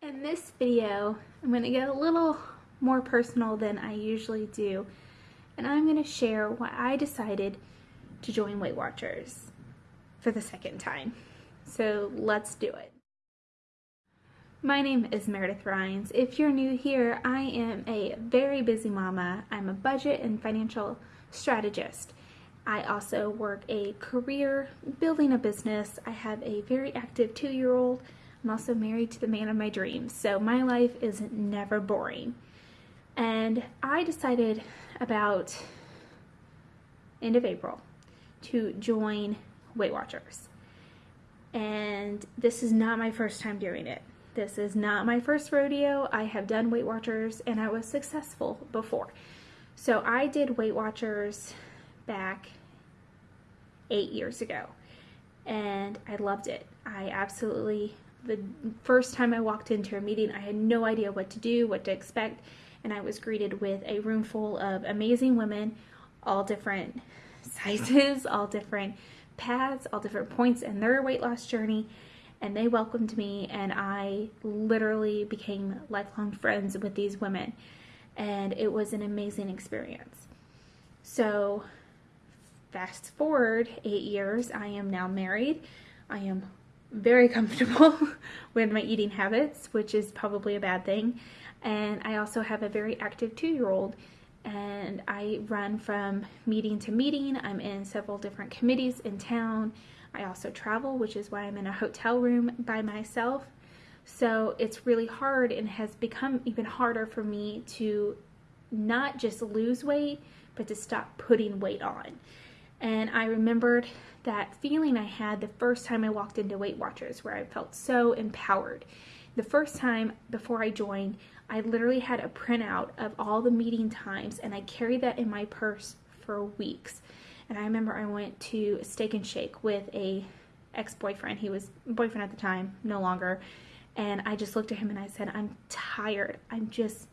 In this video, I'm going to get a little more personal than I usually do, and I'm going to share why I decided to join Weight Watchers for the second time. So let's do it. My name is Meredith Rhines. If you're new here, I am a very busy mama. I'm a budget and financial strategist. I also work a career building a business. I have a very active two-year-old. I'm also married to the man of my dreams, so my life is never boring. And I decided about end of April to join Weight Watchers. And this is not my first time doing it. This is not my first rodeo. I have done Weight Watchers and I was successful before. So I did Weight Watchers back eight years ago and I loved it. I absolutely, the first time I walked into a meeting, I had no idea what to do, what to expect, and I was greeted with a room full of amazing women, all different sizes, all different paths, all different points in their weight loss journey, and they welcomed me, and I literally became lifelong friends with these women, and it was an amazing experience. So fast forward eight years, I am now married. I am very comfortable with my eating habits, which is probably a bad thing. And I also have a very active two-year-old and I run from meeting to meeting. I'm in several different committees in town. I also travel, which is why I'm in a hotel room by myself. So it's really hard and has become even harder for me to not just lose weight, but to stop putting weight on. And I remembered that feeling I had the first time I walked into Weight Watchers where I felt so empowered. The first time before I joined, I literally had a printout of all the meeting times and I carried that in my purse for weeks. And I remember I went to Steak and Shake with a ex-boyfriend. He was boyfriend at the time, no longer. And I just looked at him and I said, I'm tired. I'm just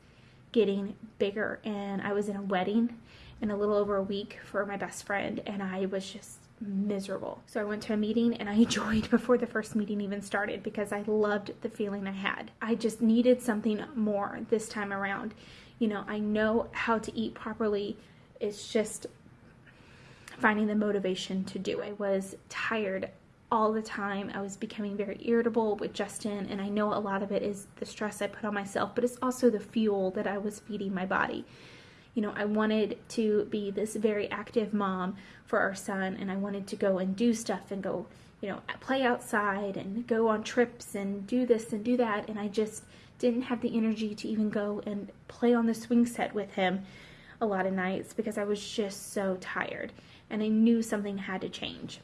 getting bigger. And I was in a wedding in a little over a week for my best friend and I was just miserable. So I went to a meeting and I joined before the first meeting even started because I loved the feeling I had. I just needed something more this time around. You know, I know how to eat properly. It's just finding the motivation to do it. I was tired all the time. I was becoming very irritable with Justin and I know a lot of it is the stress I put on myself, but it's also the fuel that I was feeding my body you know, I wanted to be this very active mom for our son and I wanted to go and do stuff and go, you know, play outside and go on trips and do this and do that. And I just didn't have the energy to even go and play on the swing set with him a lot of nights because I was just so tired and I knew something had to change.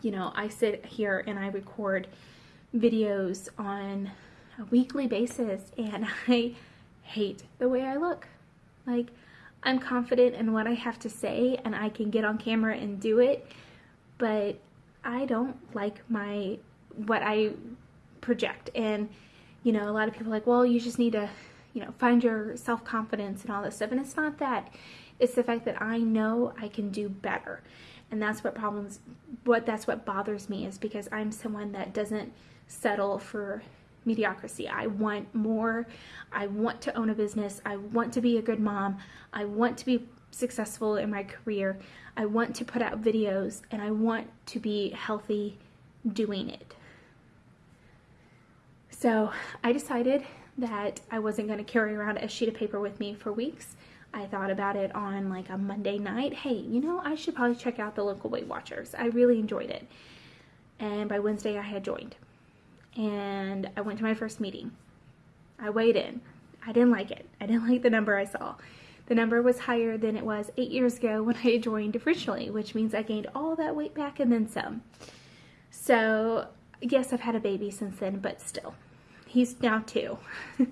You know, I sit here and I record videos on a weekly basis and I hate the way I look. Like, I'm confident in what I have to say and I can get on camera and do it, but I don't like my, what I project. And, you know, a lot of people are like, well, you just need to, you know, find your self-confidence and all this stuff. And it's not that. It's the fact that I know I can do better. And that's what problems, what that's what bothers me is because I'm someone that doesn't settle for mediocrity. I want more. I want to own a business. I want to be a good mom. I want to be successful in my career. I want to put out videos and I want to be healthy doing it. So I decided that I wasn't going to carry around a sheet of paper with me for weeks. I thought about it on like a Monday night. Hey, you know, I should probably check out the local Weight Watchers. I really enjoyed it. And by Wednesday, I had joined and I went to my first meeting. I weighed in. I didn't like it. I didn't like the number I saw. The number was higher than it was eight years ago when I joined originally, which means I gained all that weight back and then some. So yes, I've had a baby since then, but still, he's now two.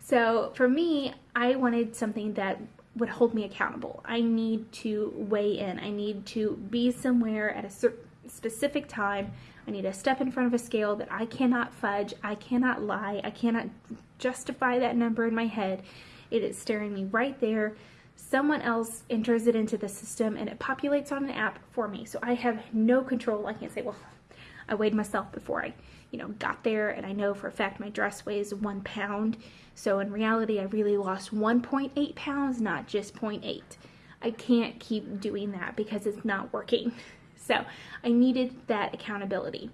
so for me, I wanted something that would hold me accountable. I need to weigh in. I need to be somewhere at a certain specific time. I need to step in front of a scale that I cannot fudge, I cannot lie, I cannot justify that number in my head. It is staring me right there. Someone else enters it into the system and it populates on an app for me. So I have no control. I can't say, well, I weighed myself before I, you know, got there, and I know for a fact my dress weighs one pound. So in reality, I really lost 1.8 pounds, not just 0.8. I can't keep doing that because it's not working. So I needed that accountability.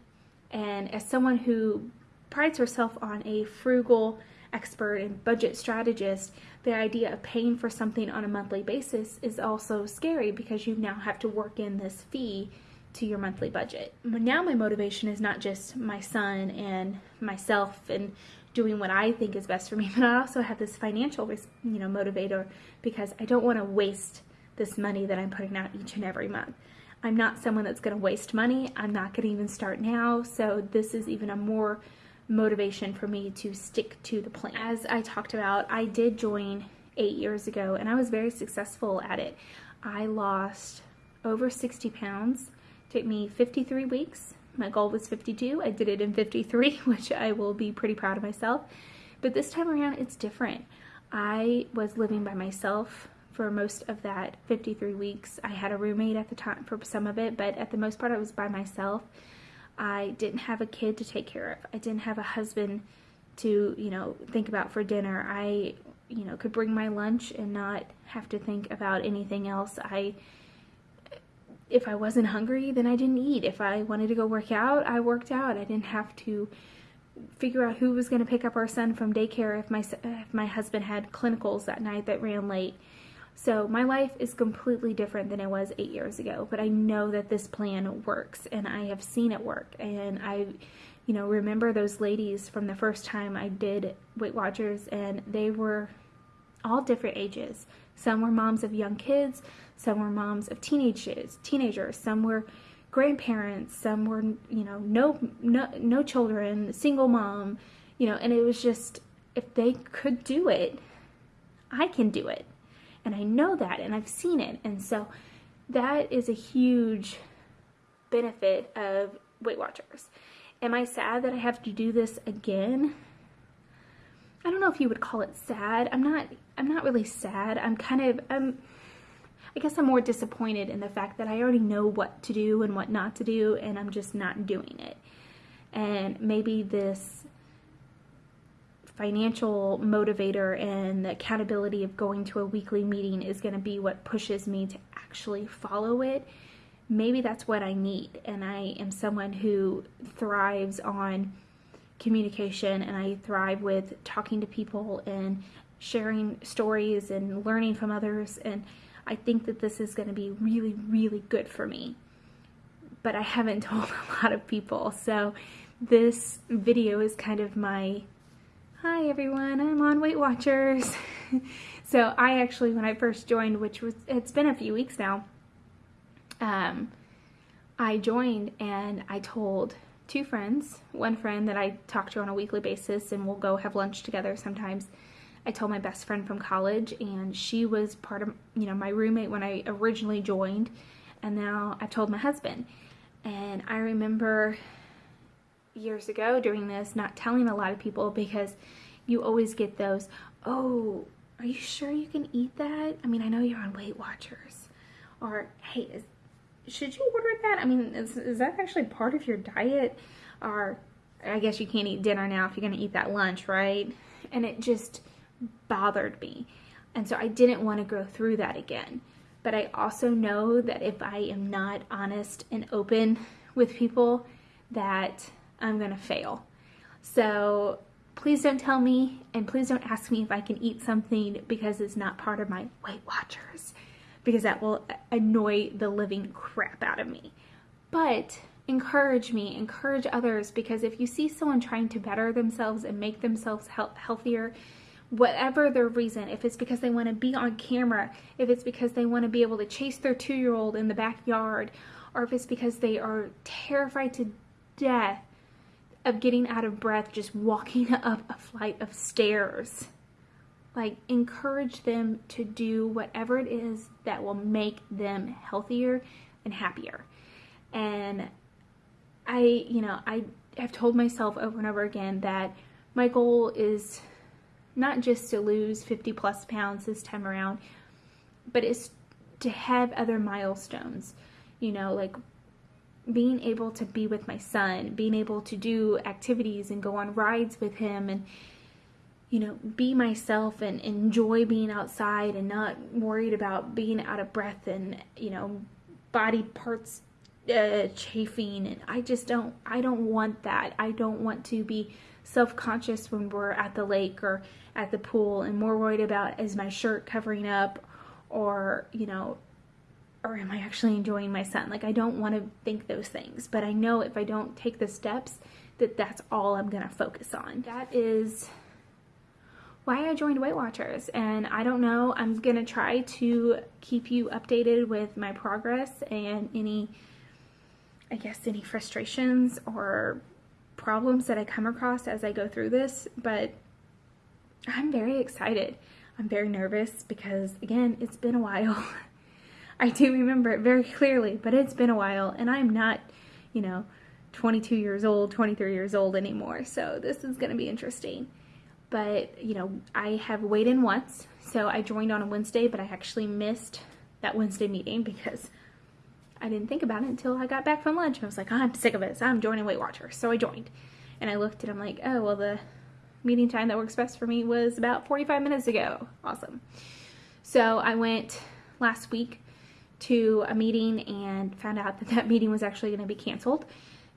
And as someone who prides herself on a frugal expert and budget strategist, the idea of paying for something on a monthly basis is also scary because you now have to work in this fee to your monthly budget. Now my motivation is not just my son and myself and doing what I think is best for me, but I also have this financial, you know, motivator because I don't want to waste this money that I'm putting out each and every month. I'm not someone that's going to waste money. I'm not going to even start now. So this is even a more motivation for me to stick to the plan. As I talked about, I did join eight years ago and I was very successful at it. I lost over 60 pounds. It took me 53 weeks. My goal was 52. I did it in 53, which I will be pretty proud of myself. But this time around, it's different. I was living by myself for most of that 53 weeks. I had a roommate at the time for some of it, but at the most part, I was by myself. I didn't have a kid to take care of. I didn't have a husband to, you know, think about for dinner. I, you know, could bring my lunch and not have to think about anything else. I, if I wasn't hungry, then I didn't eat. If I wanted to go work out, I worked out. I didn't have to figure out who was going to pick up our son from daycare if my if my husband had clinicals that night that ran late. So my life is completely different than it was eight years ago, but I know that this plan works and I have seen it work. And I, you know, remember those ladies from the first time I did Weight Watchers and they were all different ages. Some were moms of young kids, some were moms of teenagers, teenagers, some were grandparents, some were, you know, no no no children, single mom, you know, and it was just if they could do it, I can do it. And I know that and I've seen it. And so that is a huge benefit of Weight Watchers. Am I sad that I have to do this again? I don't know if you would call it sad. I'm not I'm not really sad. I'm kind of I'm I guess I'm more disappointed in the fact that I already know what to do and what not to do and I'm just not doing it. And maybe this financial motivator and the accountability of going to a weekly meeting is going to be what pushes me to actually follow it. Maybe that's what I need. And I am someone who thrives on communication and I thrive with talking to people and sharing stories and learning from others. And I think that this is going to be really, really good for me. But I haven't told a lot of people. So this video is kind of my Hi everyone, I'm on Weight Watchers. so I actually, when I first joined, which was, it's been a few weeks now, um, I joined and I told two friends, one friend that I talk to on a weekly basis and we'll go have lunch together sometimes. I told my best friend from college and she was part of, you know, my roommate when I originally joined and now I told my husband. And I remember years ago doing this, not telling a lot of people because you always get those, oh, are you sure you can eat that? I mean, I know you're on Weight Watchers. Or, hey, is, should you order that? I mean, is, is that actually part of your diet? Or, I guess you can't eat dinner now if you're going to eat that lunch, right? And it just bothered me. And so I didn't want to go through that again. But I also know that if I am not honest and open with people, that I'm to fail. So please don't tell me and please don't ask me if I can eat something because it's not part of my Weight Watchers because that will annoy the living crap out of me. But encourage me, encourage others because if you see someone trying to better themselves and make themselves healthier, whatever their reason, if it's because they want to be on camera, if it's because they want to be able to chase their two year old in the backyard, or if it's because they are terrified to death of getting out of breath just walking up a flight of stairs. Like, encourage them to do whatever it is that will make them healthier and happier. And I, you know, I have told myself over and over again that my goal is not just to lose 50 plus pounds this time around, but it's to have other milestones. You know, like being able to be with my son, being able to do activities and go on rides with him and you know, be myself and enjoy being outside and not worried about being out of breath and, you know, body parts uh, chafing and I just don't I don't want that. I don't want to be self-conscious when we're at the lake or at the pool and more worried about is my shirt covering up or, you know, or am I actually enjoying my son? Like I don't want to think those things, but I know if I don't take the steps that that's all I'm going to focus on. That is why I joined Weight Watchers and I don't know, I'm going to try to keep you updated with my progress and any I guess any frustrations or problems that I come across as I go through this, but I'm very excited. I'm very nervous because, again, it's been a while. I do remember it very clearly, but it's been a while, and I'm not, you know, 22 years old, 23 years old anymore, so this is going to be interesting. But, you know, I have weighed in once, so I joined on a Wednesday, but I actually missed that Wednesday meeting because I didn't think about it until I got back from lunch. I was like, oh, I'm sick of so I'm joining Weight Watchers. So I joined. And I looked and I'm like, oh, well, the meeting time that works best for me was about 45 minutes ago. Awesome. So I went last week to a meeting and found out that that meeting was actually going to be canceled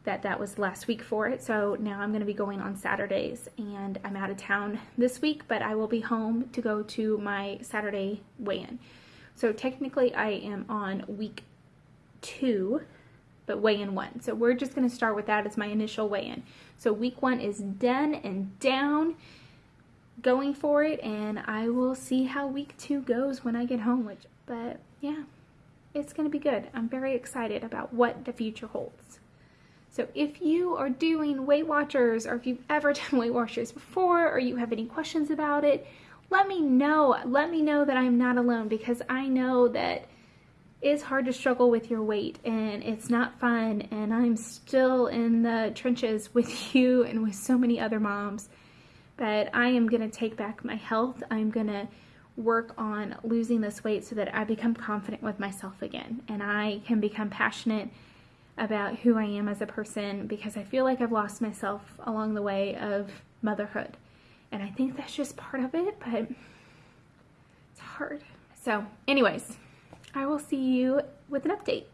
that that was last week for it so now I'm going to be going on Saturdays and I'm out of town this week but I will be home to go to my Saturday weigh-in so technically I am on week two, but weigh-in one. So we're just going to start with that as my initial weigh-in. So week one is done and down, going for it, and I will see how week two goes when I get home. Which, but yeah, it's going to be good. I'm very excited about what the future holds. So if you are doing Weight Watchers or if you've ever done Weight Watchers before or you have any questions about it, let me know. Let me know that I'm not alone because I know that it's hard to struggle with your weight and it's not fun and I'm still in the trenches with you and with so many other moms but I am going to take back my health. I'm going to work on losing this weight so that I become confident with myself again and I can become passionate about who I am as a person because I feel like I've lost myself along the way of motherhood. And I think that's just part of it, but it's hard. So anyways, I will see you with an update.